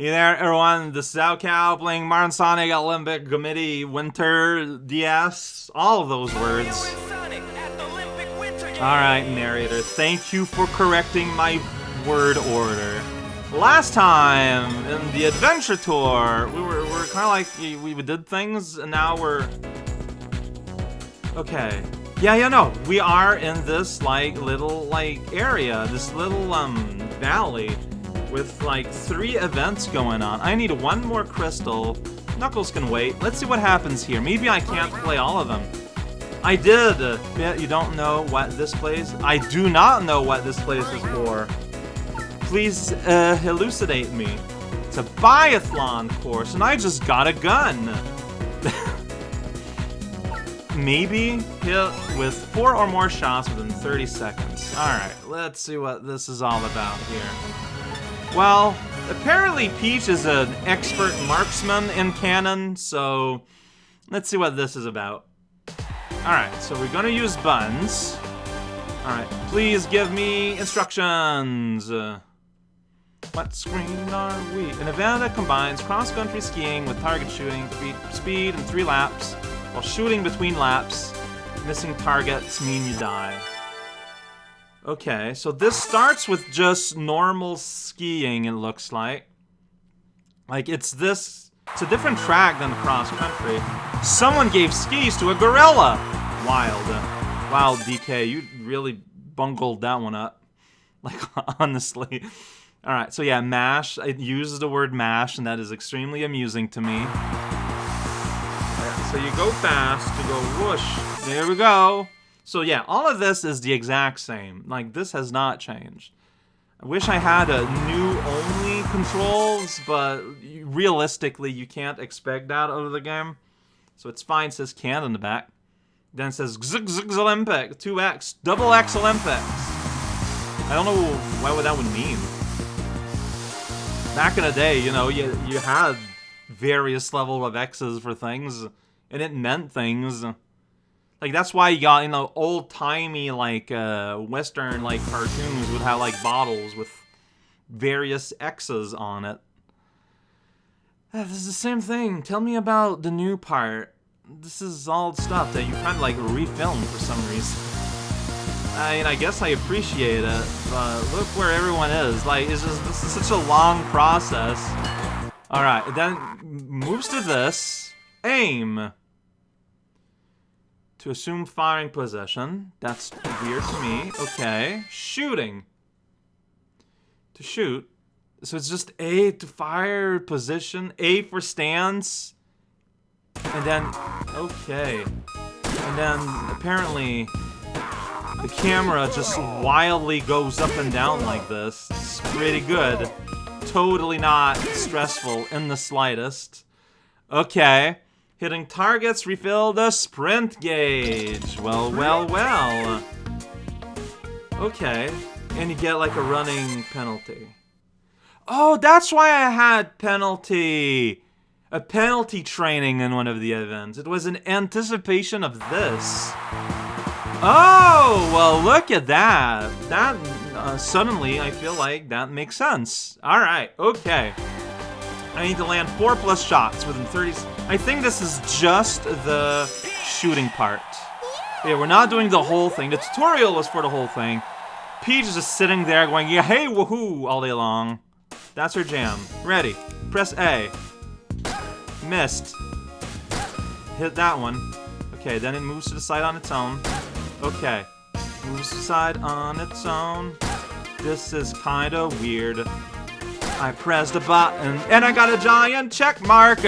Hey there, everyone. This is Cow playing Mario Sonic Olympic Committee Winter DS. All of those words. Alright, narrator. Thank you for correcting my word order. Last time, in the adventure tour, we were, we were kind of like, we, we did things, and now we're... Okay. Yeah, yeah, no. We are in this, like, little, like, area. This little, um, valley with like three events going on. I need one more crystal. Knuckles can wait. Let's see what happens here. Maybe I can't play all of them. I did! You don't know what this place... I do not know what this place is for. Please uh, elucidate me. It's a biathlon course, and I just got a gun. Maybe hit with four or more shots within 30 seconds. Alright, let's see what this is all about here. Well, apparently Peach is an expert marksman in canon, so let's see what this is about. Alright, so we're gonna use buns. Alright, please give me instructions. Uh, what screen are we? An event that combines cross-country skiing with target shooting, speed, and three laps, while shooting between laps. Missing targets mean you die. Okay, so this starts with just normal skiing, it looks like. Like, it's this... It's a different track than cross country. Someone gave skis to a gorilla! Wild. Uh, wild, DK. You really bungled that one up. Like, honestly. Alright, so yeah, mash. It uses the word mash, and that is extremely amusing to me. so you go fast, you go whoosh. There we go. So yeah, all of this is the exact same. Like, this has not changed. I wish I had a new only controls, but realistically, you can't expect that out of the game. So it's fine, it says can in the back. Then it says Zig Olympic, 2x, double X Olympics. I don't know why what that would mean. Back in the day, you know, you, you had various level of X's for things, and it meant things. Like, that's why you got, you know, old-timey, like, uh, Western, like, cartoons would have, like, bottles with various X's on it. Uh, this is the same thing. Tell me about the new part. This is all stuff that you kind of, like, refilmed for some reason. I mean, I guess I appreciate it, but look where everyone is. Like, it's just, this is such a long process. Alright, then moves to this. Aim to assume firing position. That's weird to me. Okay. Shooting. To shoot. So it's just A to fire position, A for stance, and then, okay. And then, apparently, the camera just wildly goes up and down like this. It's pretty good. Totally not stressful in the slightest. Okay. Hitting targets refill the sprint gauge. Well, well, well. Okay. And you get like a running penalty. Oh, that's why I had penalty. A penalty training in one of the events. It was in anticipation of this. Oh, well, look at that. That, uh, suddenly, I feel like that makes sense. All right, okay. I need to land four plus shots within 30... I think this is just the shooting part. Yeah, we're not doing the whole thing. The tutorial was for the whole thing. Peach is just sitting there going, yeah, hey, woohoo, all day long. That's her jam. Ready. Press A. Missed. Hit that one. Okay, then it moves to the side on its own. Okay. Moves to the side on its own. This is kinda weird. I pressed a button, and I got a giant check mark.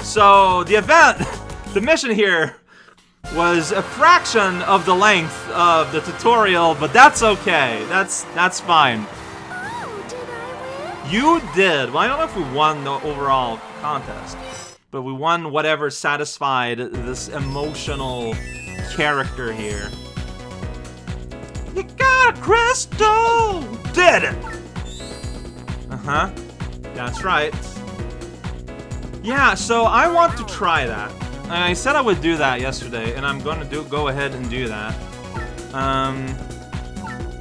So, the event, the mission here, was a fraction of the length of the tutorial, but that's okay. That's that's fine. You did. Well, I don't know if we won the overall contest, but we won whatever satisfied this emotional character here. You got a crystal! Did it! Uh-huh. That's right. Yeah, so I want to try that. I said I would do that yesterday, and I'm to do go ahead and do that. Um,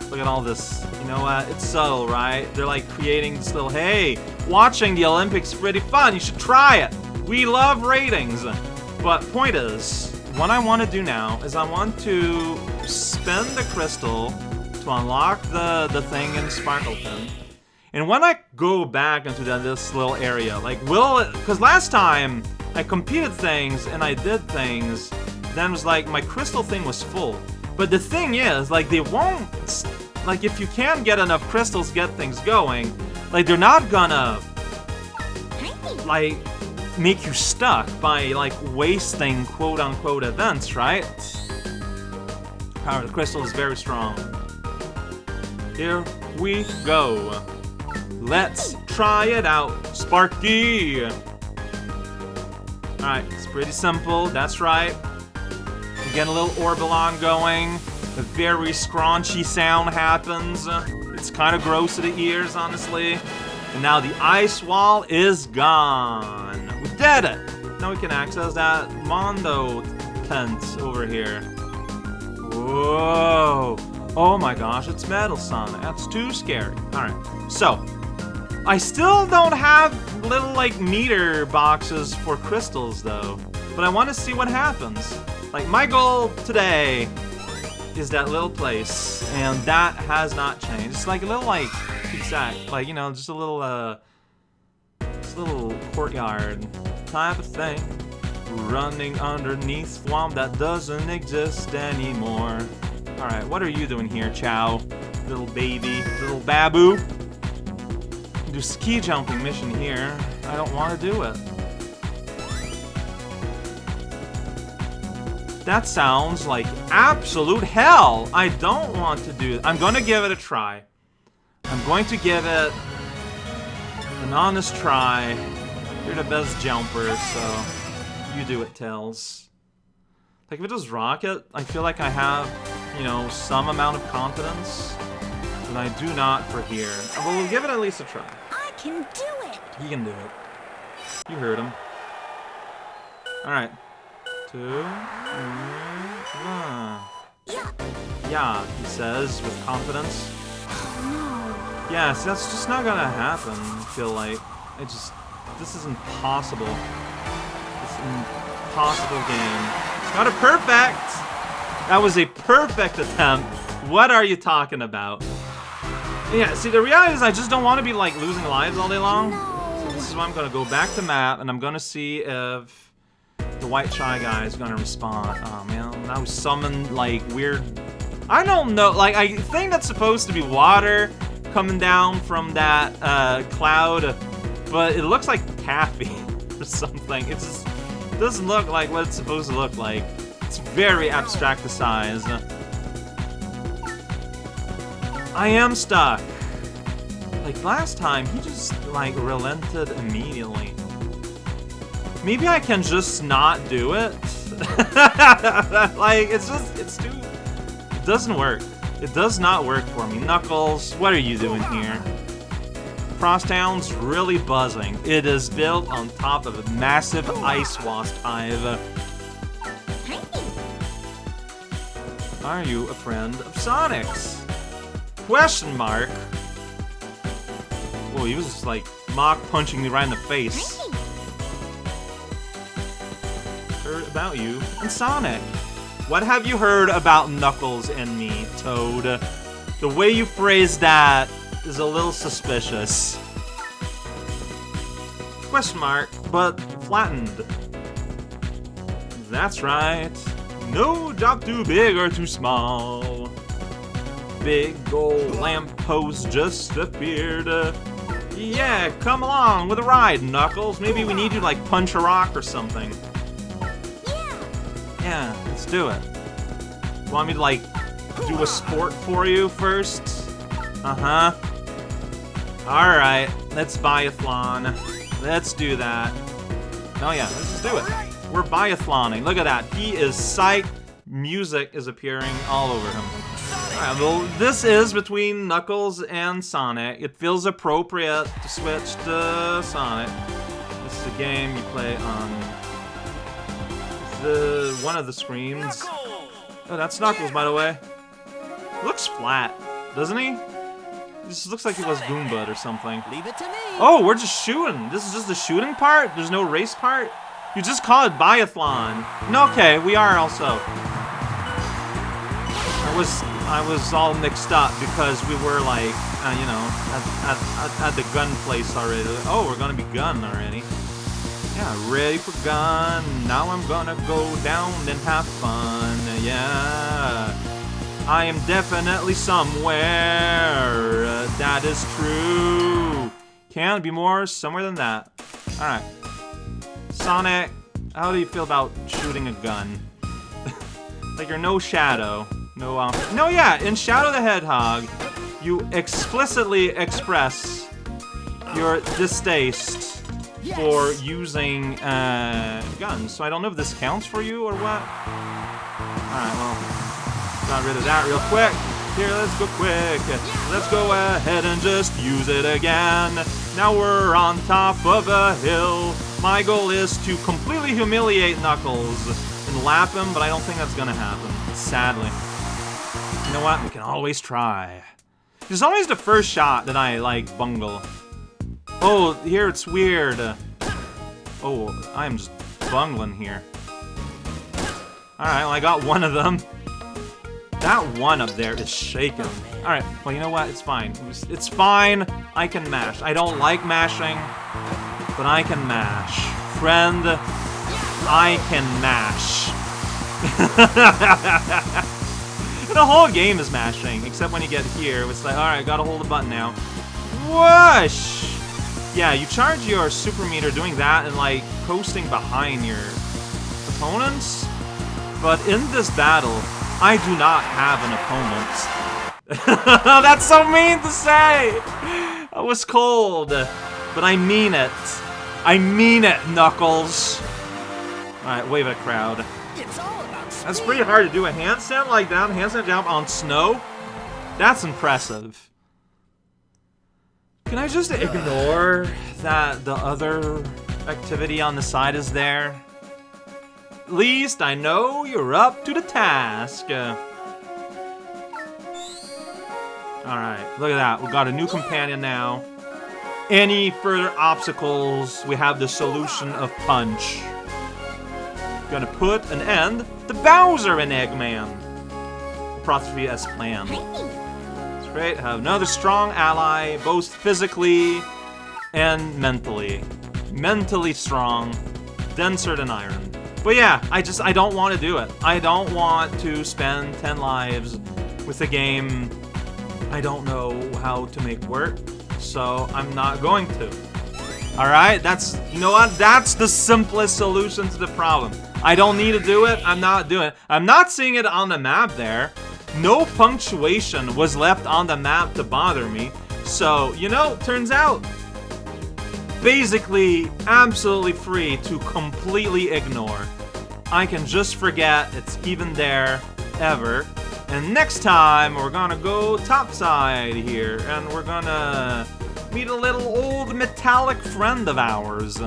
look at all this. You know what? It's subtle, right? They're like creating this little, hey, watching the Olympics is pretty fun. You should try it. We love ratings. But point is, what I want to do now is I want to spend the crystal to unlock the, the thing in Sparkleton. And when I go back into the, this little area, like, will it... Because last time, I competed things and I did things, then it was like, my crystal thing was full. But the thing is, like, they won't... Like, if you can get enough crystals, get things going, like, they're not gonna... Like, make you stuck by, like, wasting quote-unquote events, right? Power of the crystal is very strong. Here we go. Let's try it out, Sparky! Alright, it's pretty simple, that's right. Get a little Orbulon going. A very scraunchy sound happens. It's kind of gross to the ears, honestly. And now the ice wall is gone. We did it! Now we can access that Mondo tent over here. Whoa! Oh my gosh, it's Metal Sonic. That's too scary. Alright, so. I still don't have little, like, meter boxes for crystals, though. But I want to see what happens. Like, my goal today is that little place, and that has not changed. It's like a little, like, exact, like, you know, just a little, uh, just a little courtyard type of thing. Running underneath swamp that doesn't exist anymore. Alright, what are you doing here, Chow? Little baby, little babu? Do ski jumping mission here. I don't want to do it. That sounds like absolute hell. I don't want to do it. I'm going to give it a try. I'm going to give it an honest try. You're the best jumper, so you do it, Tails. Like, if it was Rocket, I feel like I have, you know, some amount of confidence, but I do not for here. But we'll give it at least a try. Can do it! He can do it. You heard him. Alright. Two, three, one. Yeah. Yeah, he says with confidence. Oh, no. Yes, that's just not gonna happen, I feel like. I just... This is impossible. This impossible game. Got a perfect! That was a perfect attempt. What are you talking about? Yeah, see, the reality is I just don't want to be, like, losing lives all day long. No. This is why I'm gonna go back to map, and I'm gonna see if the white shy guy is gonna respond. Oh man, I was summoned like weird. I don't know. Like I think that's supposed to be water coming down from that uh, cloud, but it looks like taffy or something. It just doesn't look like what it's supposed to look like. It's very abstract the size. I am stuck. Like last time, he just like relented immediately. Maybe I can just not do it. like it's just it's too. It doesn't work. It does not work for me. Knuckles, what are you doing here? Crosstown's really buzzing. It is built on top of a massive ice wasp hive. Are you a friend of Sonic's? Question mark. Oh, he was just like mock punching me right in the face. Heard about you and Sonic. What have you heard about Knuckles and me, Toad? The way you phrase that is a little suspicious. Question mark, but flattened. That's right. No job too big or too small. Big old lamppost just appeared. Yeah, come along with a ride, Knuckles. Maybe we need you to, like, punch a rock or something. Yeah. Yeah, let's do it. You Want me to, like, do a sport for you first? Uh-huh. Alright, let's biathlon. Let's do that. Oh yeah, let's just do it. We're biathloning. Look at that. He is psyched. Music is appearing all over him. Alright, well, this is between Knuckles and Sonic. It feels appropriate to switch to Sonic. This is a game you play on the one of the screens. Oh, that's Knuckles, by the way. Looks flat, doesn't he? This looks like he was Goombud or something. Leave it to me. Oh, we're just shooting. This is just the shooting part? There's no race part? You just call it biathlon. No, okay, we are also. I was I was all mixed up because we were like, uh, you know, at, at, at, at the gun place already. Oh, we're gonna be gun already. Yeah, ready for gun. Now I'm gonna go down and have fun. Yeah. I am definitely somewhere. Uh, that is true. Can't be more somewhere than that. Alright. Sonic, how do you feel about shooting a gun? like you're no Shadow. No, um, no, yeah, in Shadow the Hedgehog, you explicitly express your distaste for using uh, guns. So I don't know if this counts for you or what. Alright, well, got rid of that real quick. Here, let's go quick. Let's go ahead and just use it again. Now we're on top of a hill. My goal is to completely humiliate Knuckles and lap him, but I don't think that's gonna happen, sadly. You know what? We can always try. There's always the first shot that I, like, bungle. Oh, here it's weird. Oh, I'm just bungling here. Alright, well, I got one of them. That one up there is shaking. Alright, well, you know what? It's fine. It's fine. I can mash. I don't like mashing, but I can mash. Friend, I can mash. the whole game is mashing, except when you get here. It's like, alright, gotta hold the button now. Whoosh! Yeah, you charge your super meter doing that and, like, coasting behind your opponents. But in this battle, I do not have an opponent. That's so mean to say! I was cold, but I mean it. I mean it, Knuckles. Alright, wave at crowd. It's all about That's pretty hard to do a handstand like that, handstand jump on snow. That's impressive. Can I just ignore that the other activity on the side is there? At least I know you're up to the task. Uh, Alright, look at that. We got a new companion now. Any further obstacles, we have the solution of Punch. Gonna put an end to Bowser and Eggman. Apostrophe as planned. That's great. Have another strong ally, both physically and mentally. Mentally strong, denser than iron. But yeah, I just, I don't want to do it. I don't want to spend 10 lives with a game I don't know how to make work, so I'm not going to. Alright, that's, you know what? That's the simplest solution to the problem. I don't need to do it, I'm not doing it. I'm not seeing it on the map there. No punctuation was left on the map to bother me. So, you know, turns out, basically absolutely free to completely ignore. I can just forget it's even there, ever. And next time, we're gonna go topside here, and we're gonna meet a little old metallic friend of ours.